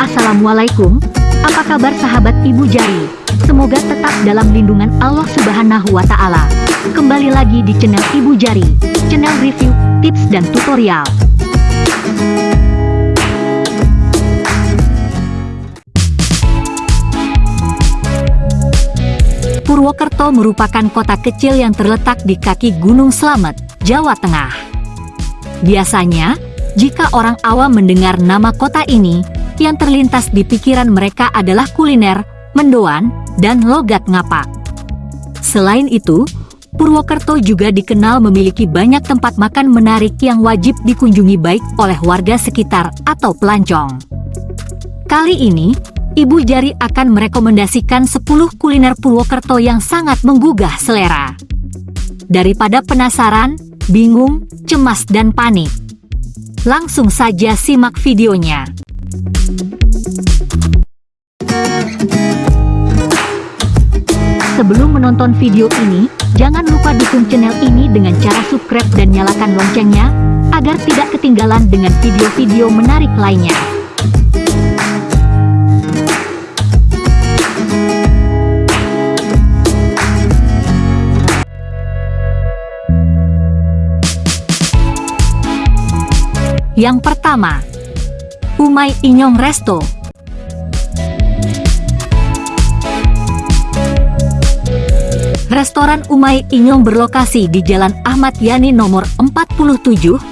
Assalamualaikum, apa kabar sahabat Ibu Jari? Semoga tetap dalam lindungan Allah Subhanahu wa Ta'ala. Kembali lagi di channel Ibu Jari, channel review, tips, dan tutorial. Purwokerto merupakan kota kecil yang terletak di kaki Gunung Slamet, Jawa Tengah. Biasanya, jika orang awam mendengar nama kota ini, yang terlintas di pikiran mereka adalah kuliner, mendoan, dan logat ngapak. Selain itu, Purwokerto juga dikenal memiliki banyak tempat makan menarik yang wajib dikunjungi baik oleh warga sekitar atau pelancong. Kali ini, Ibu Jari akan merekomendasikan 10 kuliner Purwokerto yang sangat menggugah selera. Daripada penasaran, bingung, cemas dan panik. Langsung saja simak videonya. Sebelum menonton video ini, jangan lupa dukung channel ini dengan cara subscribe dan nyalakan loncengnya, agar tidak ketinggalan dengan video-video menarik lainnya. Yang pertama, Umay Inyong Resto Restoran Umay Inyong berlokasi di Jalan Ahmad Yani nomor 47,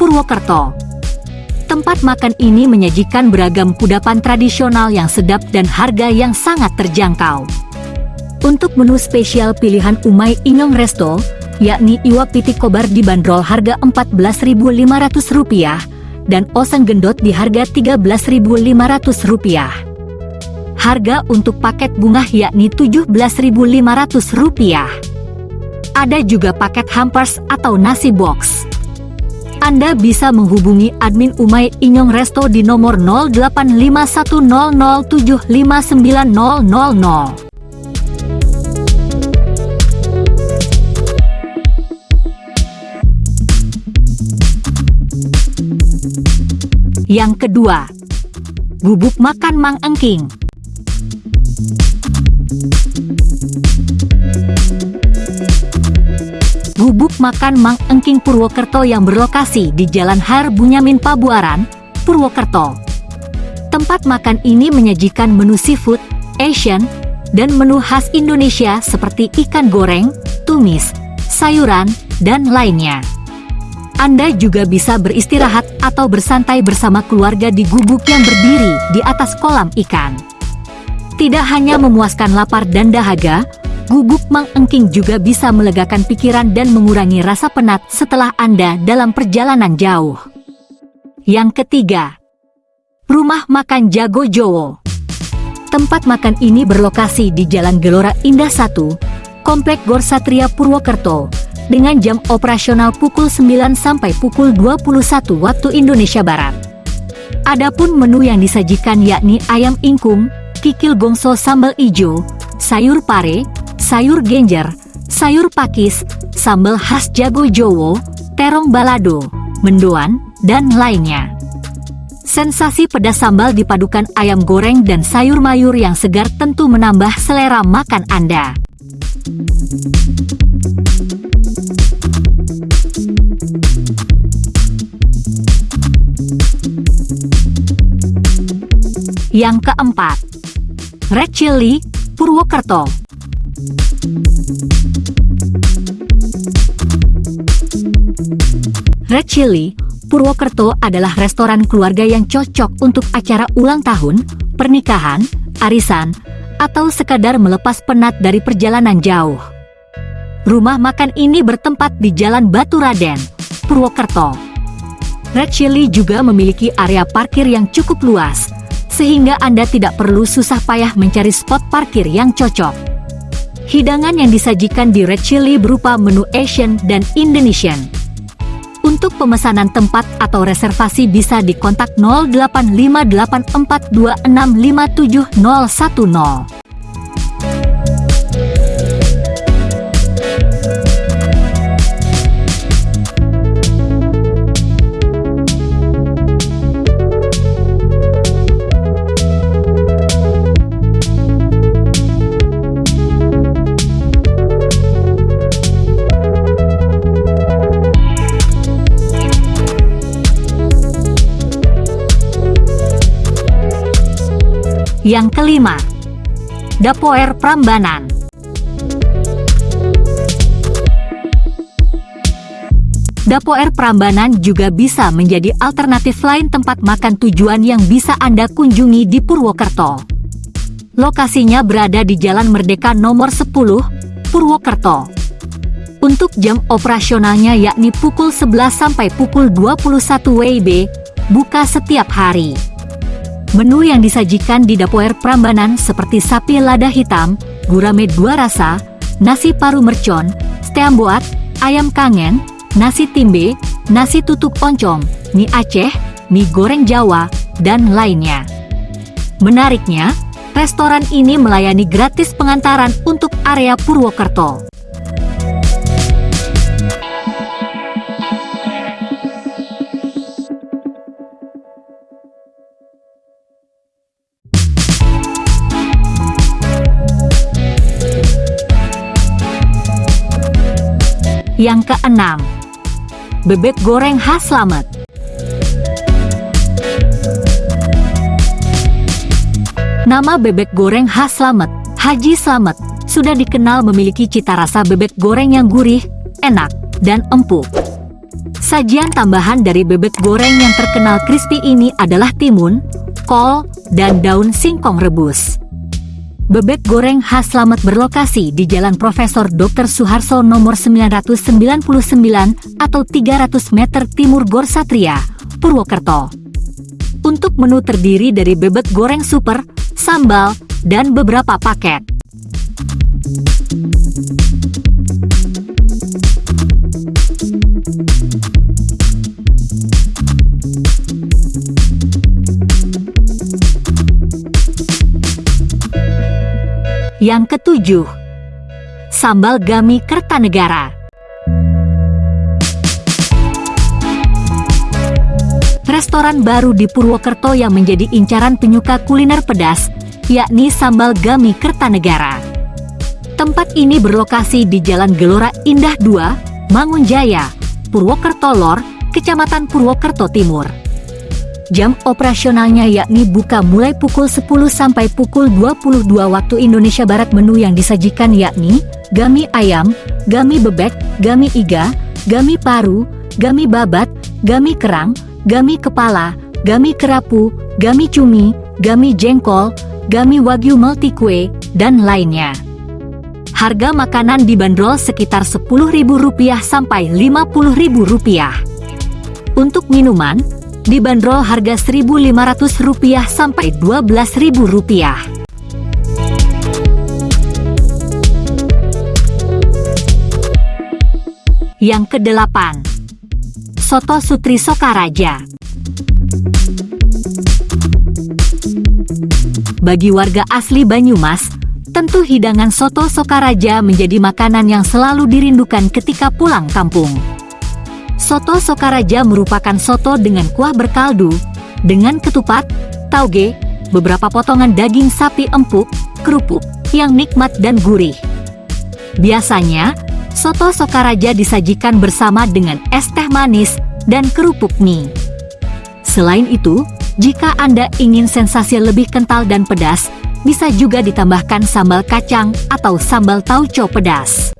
Purwokerto. Tempat makan ini menyajikan beragam kudapan tradisional yang sedap dan harga yang sangat terjangkau. Untuk menu spesial pilihan Umay Inyong Resto, yakni iwak pitik kobar dibanderol harga Rp14.500 dan oseng gendot di harga Rp13.500. Harga untuk paket bunga yakni Rp17.500. Ada juga paket hampers atau nasi box. Anda bisa menghubungi admin Umay Inyong Resto di nomor 085100759000. Yang kedua, bubuk makan Mang Engking. Gubuk makan Mang Engking Purwokerto yang berlokasi di Jalan Har Bunyamin Pabuaran, Purwokerto. Tempat makan ini menyajikan menu seafood, Asian, dan menu khas Indonesia seperti ikan goreng, tumis, sayuran, dan lainnya. Anda juga bisa beristirahat atau bersantai bersama keluarga di gubuk yang berdiri di atas kolam ikan. Tidak hanya memuaskan lapar dan dahaga, gubuk Mang Engking juga bisa melegakan pikiran dan mengurangi rasa penat setelah Anda dalam perjalanan jauh. Yang ketiga, Rumah Makan Jago Jowo. Tempat makan ini berlokasi di Jalan Gelora Indah 1, Komplek Gor Satria Purwokerto, dengan jam operasional pukul 9 sampai pukul 21 waktu Indonesia Barat. Adapun menu yang disajikan yakni ayam ingkung, kikil gongso sambal ijo, sayur pare, sayur genjer, sayur pakis, sambal khas jago jowo, terong balado, mendoan, dan lainnya. Sensasi pedas sambal dipadukan ayam goreng dan sayur mayur yang segar tentu menambah selera makan Anda. Yang keempat, Red Chili, Purwokerto. Red Chili, Purwokerto adalah restoran keluarga yang cocok untuk acara ulang tahun, pernikahan, arisan, atau sekadar melepas penat dari perjalanan jauh. Rumah makan ini bertempat di Jalan Batu Raden, Purwokerto. Red Chili juga memiliki area parkir yang cukup luas, sehingga Anda tidak perlu susah payah mencari spot parkir yang cocok. Hidangan yang disajikan di Red Chili berupa menu Asian dan Indonesian. Untuk pemesanan tempat atau reservasi bisa dikontak 085842657010. Yang kelima, Dapoer Prambanan. Dapoer Prambanan juga bisa menjadi alternatif lain tempat makan tujuan yang bisa Anda kunjungi di Purwokerto. Lokasinya berada di Jalan Merdeka nomor 10, Purwokerto. Untuk jam operasionalnya yakni pukul 11 sampai pukul 21 WIB, buka setiap hari. Menu yang disajikan di Dapoer Prambanan seperti sapi lada hitam, gurame dua rasa, nasi paru mercon, steamboat, ayam kangen, nasi timbe, nasi tutuk oncom, mie Aceh, mie goreng Jawa, dan lainnya. Menariknya, restoran ini melayani gratis pengantaran untuk area Purwokerto. Yang keenam, bebek goreng khas Slamet. Nama bebek goreng khas Slamet, Haji Slamet, sudah dikenal memiliki cita rasa bebek goreng yang gurih, enak, dan empuk. Sajian tambahan dari bebek goreng yang terkenal crispy ini adalah timun, kol, dan daun singkong rebus. Bebek goreng khas Slamet berlokasi di Jalan Profesor Dr. Suharso nomor 999 atau 300 meter timur Gor Satria, Purwokerto. Untuk menu terdiri dari bebek goreng super, sambal, dan beberapa paket. Yang ketujuh, Sambal Gami Kertanegara. Restoran baru di Purwokerto yang menjadi incaran penyuka kuliner pedas, yakni Sambal Gami Kertanegara. Tempat ini berlokasi di Jalan Gelora Indah 2, Mangunjaya, Purwokerto Lor, Kecamatan Purwokerto Timur. Jam operasionalnya yakni buka mulai pukul 10 sampai pukul 22 waktu Indonesia Barat menu yang disajikan yakni gami ayam, gami bebek, gami iga, gami paru, gami babat, gami kerang, gami kepala, gami kerapu, gami cumi, gami jengkol, gami wagyu multi kue, dan lainnya. Harga makanan dibanderol sekitar Rp10.000 sampai Rp50.000. Untuk minuman, dibanderol harga Rp1.500 sampai Rp12.000. Yang kedelapan, Soto Sutri Sokaraja. Bagi warga asli Banyumas, tentu hidangan soto Sokaraja menjadi makanan yang selalu dirindukan ketika pulang kampung. Soto Sokaraja merupakan soto dengan kuah berkaldu, dengan ketupat, tauge, beberapa potongan daging sapi empuk, kerupuk, yang nikmat dan gurih. Biasanya, soto Sokaraja disajikan bersama dengan es teh manis dan kerupuk mie. Selain itu, jika Anda ingin sensasi lebih kental dan pedas, bisa juga ditambahkan sambal kacang atau sambal tauco pedas.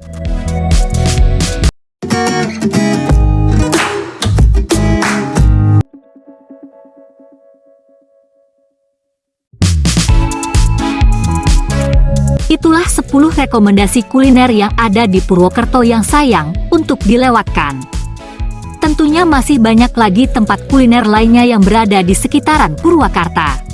Itulah 10 rekomendasi kuliner yang ada di Purwokerto yang sayang untuk dilewatkan. Tentunya masih banyak lagi tempat kuliner lainnya yang berada di sekitaran Purwakarta.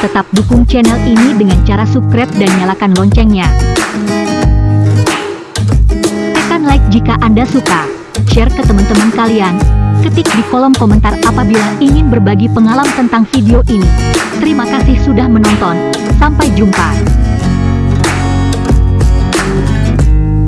Tetap dukung channel ini dengan cara subscribe dan nyalakan loncengnya. Tekan like jika Anda suka, share ke teman-teman kalian, Ketik di kolom komentar apabila ingin berbagi pengalaman tentang video ini. Terima kasih sudah menonton. Sampai jumpa.